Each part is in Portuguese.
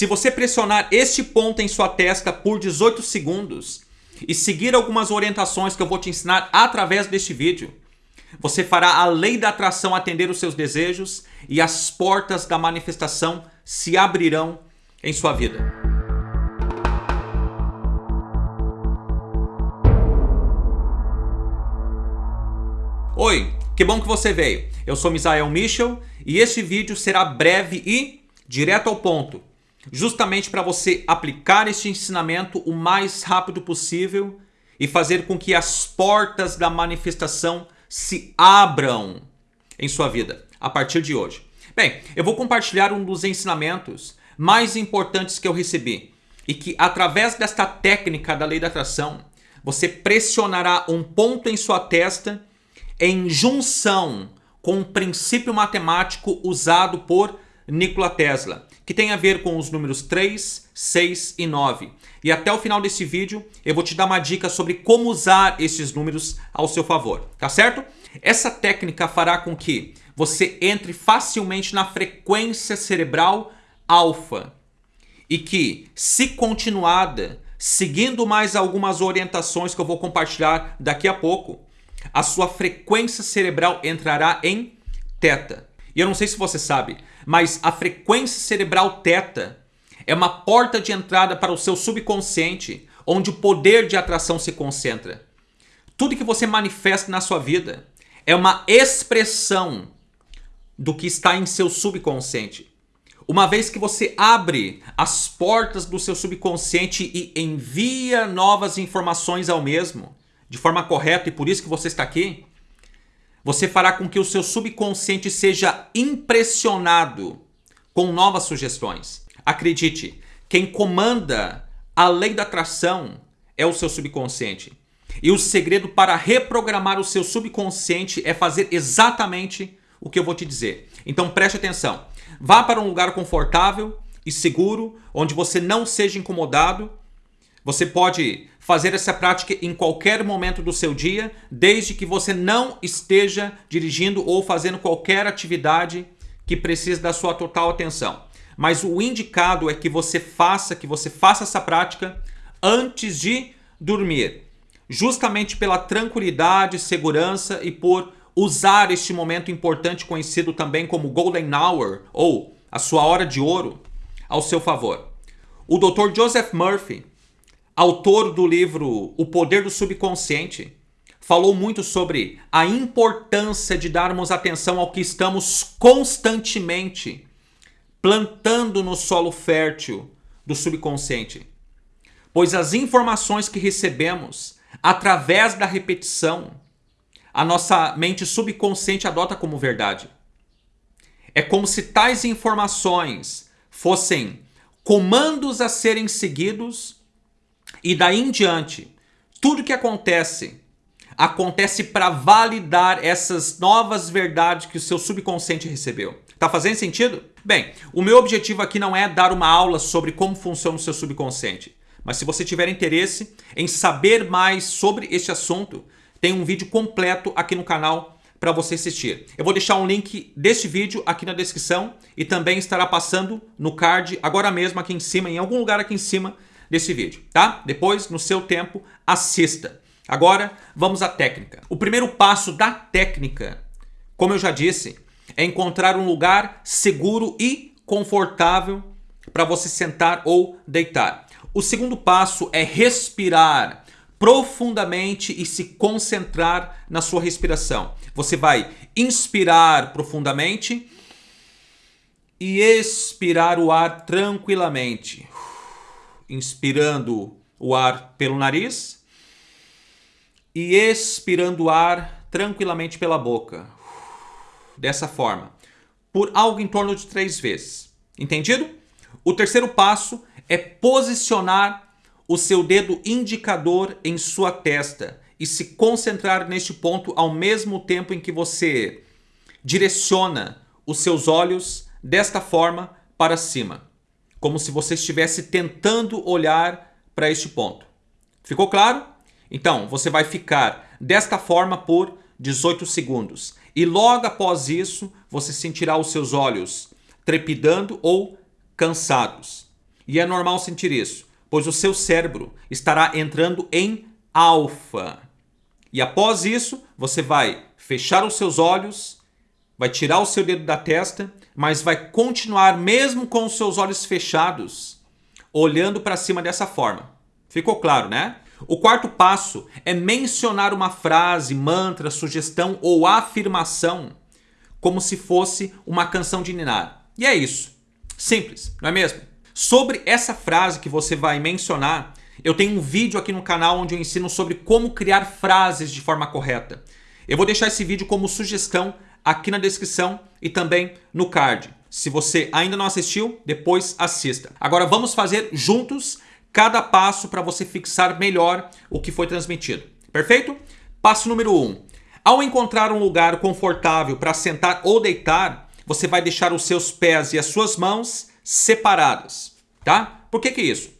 Se você pressionar este ponto em sua testa por 18 segundos e seguir algumas orientações que eu vou te ensinar através deste vídeo, você fará a lei da atração atender os seus desejos e as portas da manifestação se abrirão em sua vida. Oi, que bom que você veio. Eu sou Misael Michel e este vídeo será breve e direto ao ponto, justamente para você aplicar este ensinamento o mais rápido possível e fazer com que as portas da manifestação se abram em sua vida a partir de hoje. Bem, eu vou compartilhar um dos ensinamentos mais importantes que eu recebi e que através desta técnica da lei da atração, você pressionará um ponto em sua testa em junção com um princípio matemático usado por Nikola Tesla, que tem a ver com os números 3, 6 e 9. E até o final desse vídeo eu vou te dar uma dica sobre como usar esses números ao seu favor, tá certo? Essa técnica fará com que você entre facilmente na frequência cerebral alfa e que, se continuada, seguindo mais algumas orientações que eu vou compartilhar daqui a pouco, a sua frequência cerebral entrará em teta. E eu não sei se você sabe, mas a frequência cerebral teta é uma porta de entrada para o seu subconsciente, onde o poder de atração se concentra. Tudo que você manifesta na sua vida é uma expressão do que está em seu subconsciente. Uma vez que você abre as portas do seu subconsciente e envia novas informações ao mesmo, de forma correta e por isso que você está aqui, você fará com que o seu subconsciente seja impressionado com novas sugestões. Acredite, quem comanda a lei da atração é o seu subconsciente. E o segredo para reprogramar o seu subconsciente é fazer exatamente o que eu vou te dizer. Então preste atenção. Vá para um lugar confortável e seguro, onde você não seja incomodado. Você pode fazer essa prática em qualquer momento do seu dia, desde que você não esteja dirigindo ou fazendo qualquer atividade que precise da sua total atenção. Mas o indicado é que você faça, que você faça essa prática antes de dormir, justamente pela tranquilidade, segurança e por usar este momento importante conhecido também como Golden Hour ou a sua hora de ouro ao seu favor. O Dr. Joseph Murphy autor do livro O Poder do Subconsciente, falou muito sobre a importância de darmos atenção ao que estamos constantemente plantando no solo fértil do subconsciente. Pois as informações que recebemos através da repetição, a nossa mente subconsciente adota como verdade. É como se tais informações fossem comandos a serem seguidos e daí em diante, tudo que acontece, acontece para validar essas novas verdades que o seu subconsciente recebeu. Tá fazendo sentido? Bem, o meu objetivo aqui não é dar uma aula sobre como funciona o seu subconsciente. Mas se você tiver interesse em saber mais sobre este assunto, tem um vídeo completo aqui no canal para você assistir. Eu vou deixar um link deste vídeo aqui na descrição e também estará passando no card agora mesmo aqui em cima, em algum lugar aqui em cima, desse vídeo, tá? Depois, no seu tempo, assista. Agora, vamos à técnica. O primeiro passo da técnica, como eu já disse, é encontrar um lugar seguro e confortável para você sentar ou deitar. O segundo passo é respirar profundamente e se concentrar na sua respiração. Você vai inspirar profundamente e expirar o ar tranquilamente inspirando o ar pelo nariz e expirando o ar tranquilamente pela boca. Dessa forma, por algo em torno de três vezes. Entendido? O terceiro passo é posicionar o seu dedo indicador em sua testa e se concentrar neste ponto ao mesmo tempo em que você direciona os seus olhos desta forma para cima como se você estivesse tentando olhar para este ponto. Ficou claro? Então, você vai ficar desta forma por 18 segundos. E logo após isso, você sentirá os seus olhos trepidando ou cansados. E é normal sentir isso, pois o seu cérebro estará entrando em alfa. E após isso, você vai fechar os seus olhos, vai tirar o seu dedo da testa, mas vai continuar mesmo com os seus olhos fechados, olhando para cima dessa forma. Ficou claro, né? O quarto passo é mencionar uma frase, mantra, sugestão ou afirmação como se fosse uma canção de ninar. E é isso. Simples, não é mesmo? Sobre essa frase que você vai mencionar, eu tenho um vídeo aqui no canal onde eu ensino sobre como criar frases de forma correta. Eu vou deixar esse vídeo como sugestão aqui na descrição e também no card. Se você ainda não assistiu, depois assista. Agora vamos fazer juntos cada passo para você fixar melhor o que foi transmitido. Perfeito? Passo número 1. Um. Ao encontrar um lugar confortável para sentar ou deitar, você vai deixar os seus pés e as suas mãos separadas, tá? Por que que isso?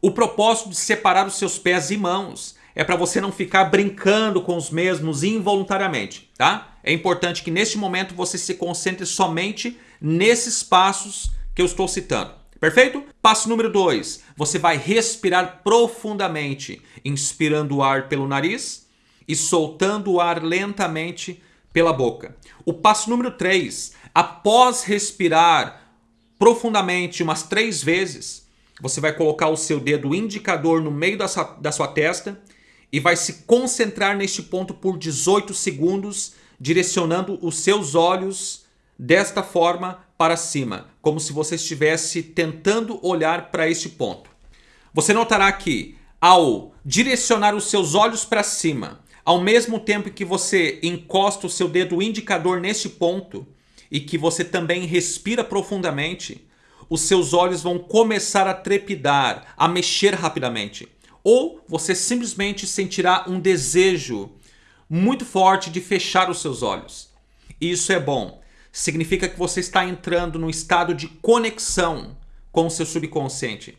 O propósito de separar os seus pés e mãos é para você não ficar brincando com os mesmos involuntariamente, tá? É importante que neste momento você se concentre somente nesses passos que eu estou citando. Perfeito? Passo número 2. Você vai respirar profundamente, inspirando o ar pelo nariz e soltando o ar lentamente pela boca. O passo número 3. Após respirar profundamente umas três vezes, você vai colocar o seu dedo indicador no meio da sua, da sua testa e vai se concentrar neste ponto por 18 segundos, direcionando os seus olhos desta forma para cima, como se você estivesse tentando olhar para este ponto. Você notará que ao direcionar os seus olhos para cima, ao mesmo tempo que você encosta o seu dedo indicador neste ponto e que você também respira profundamente, os seus olhos vão começar a trepidar, a mexer rapidamente. Ou você simplesmente sentirá um desejo muito forte de fechar os seus olhos. Isso é bom significa que você está entrando num estado de conexão com o seu subconsciente.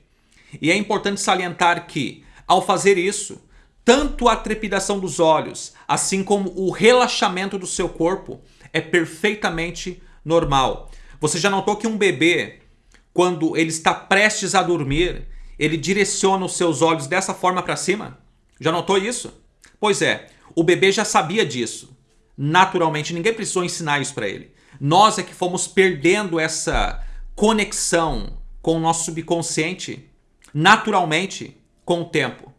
E é importante salientar que, ao fazer isso, tanto a trepidação dos olhos, assim como o relaxamento do seu corpo, é perfeitamente normal. Você já notou que um bebê, quando ele está prestes a dormir, ele direciona os seus olhos dessa forma para cima? Já notou isso? Pois é, o bebê já sabia disso. Naturalmente, ninguém precisou ensinar isso para ele. Nós é que fomos perdendo essa conexão com o nosso subconsciente naturalmente com o tempo.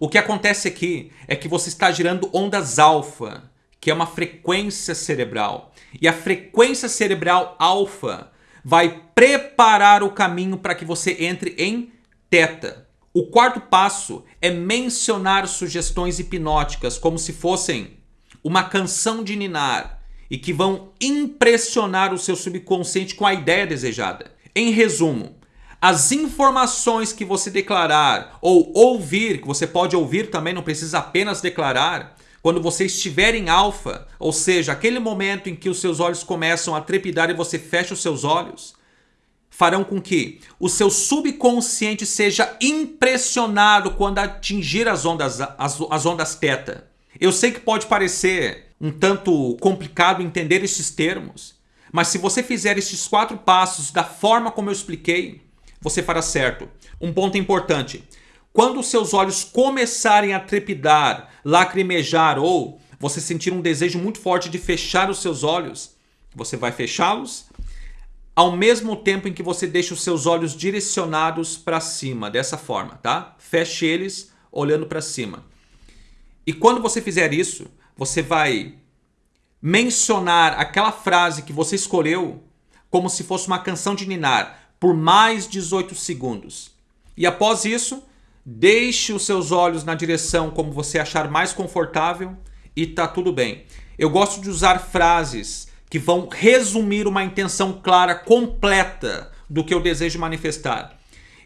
O que acontece aqui é que você está girando ondas alfa, que é uma frequência cerebral. E a frequência cerebral alfa vai preparar o caminho para que você entre em teta. O quarto passo é mencionar sugestões hipnóticas como se fossem uma canção de ninar e que vão impressionar o seu subconsciente com a ideia desejada. Em resumo, as informações que você declarar ou ouvir, que você pode ouvir também, não precisa apenas declarar, quando você estiver em alfa, ou seja, aquele momento em que os seus olhos começam a trepidar e você fecha os seus olhos, farão com que o seu subconsciente seja impressionado quando atingir as ondas, as, as ondas teta. Eu sei que pode parecer um tanto complicado entender estes termos, mas se você fizer estes quatro passos da forma como eu expliquei, você fará certo. Um ponto importante, quando seus olhos começarem a trepidar, lacrimejar ou você sentir um desejo muito forte de fechar os seus olhos, você vai fechá-los ao mesmo tempo em que você deixa os seus olhos direcionados para cima, dessa forma, tá? Feche eles olhando para cima. E quando você fizer isso, você vai mencionar aquela frase que você escolheu como se fosse uma canção de ninar por mais 18 segundos. E após isso, deixe os seus olhos na direção como você achar mais confortável e tá tudo bem. Eu gosto de usar frases que vão resumir uma intenção clara, completa do que eu desejo manifestar.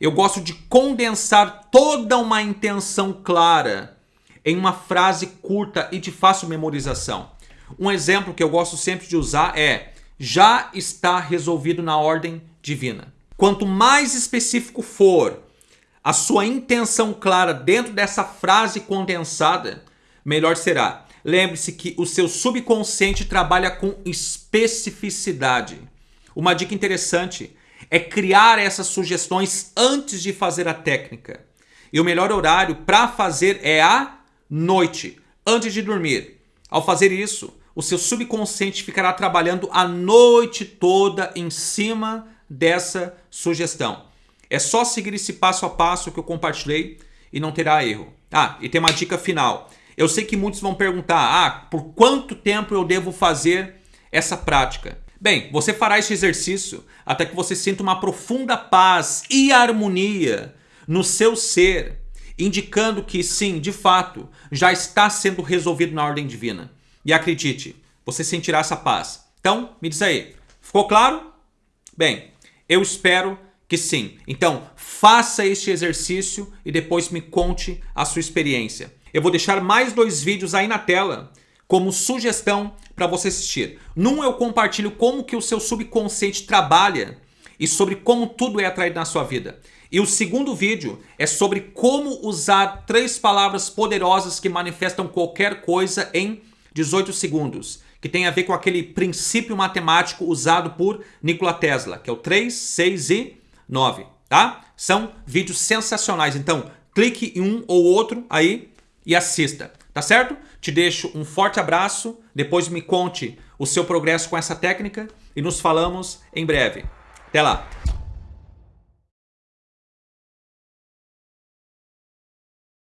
Eu gosto de condensar toda uma intenção clara em uma frase curta e de fácil memorização. Um exemplo que eu gosto sempre de usar é já está resolvido na ordem divina. Quanto mais específico for a sua intenção clara dentro dessa frase condensada, melhor será. Lembre-se que o seu subconsciente trabalha com especificidade. Uma dica interessante é criar essas sugestões antes de fazer a técnica. E o melhor horário para fazer é à noite, antes de dormir. Ao fazer isso, o seu subconsciente ficará trabalhando a noite toda em cima dessa sugestão. É só seguir esse passo a passo que eu compartilhei e não terá erro. Ah, e tem uma dica final. Eu sei que muitos vão perguntar, ah, por quanto tempo eu devo fazer essa prática? Bem, você fará esse exercício até que você sinta uma profunda paz e harmonia no seu ser, indicando que sim, de fato, já está sendo resolvido na ordem divina. E acredite, você sentirá essa paz. Então, me diz aí, ficou claro? Bem, eu espero que sim. Então, faça este exercício e depois me conte a sua experiência. Eu vou deixar mais dois vídeos aí na tela como sugestão para você assistir. Num eu compartilho como que o seu subconsciente trabalha e sobre como tudo é atraído na sua vida. E o segundo vídeo é sobre como usar três palavras poderosas que manifestam qualquer coisa em 18 segundos, que tem a ver com aquele princípio matemático usado por Nikola Tesla, que é o 3, 6 e 9, tá? São vídeos sensacionais, então clique em um ou outro aí e assista, tá certo? Te deixo um forte abraço, depois me conte o seu progresso com essa técnica e nos falamos em breve. Até lá!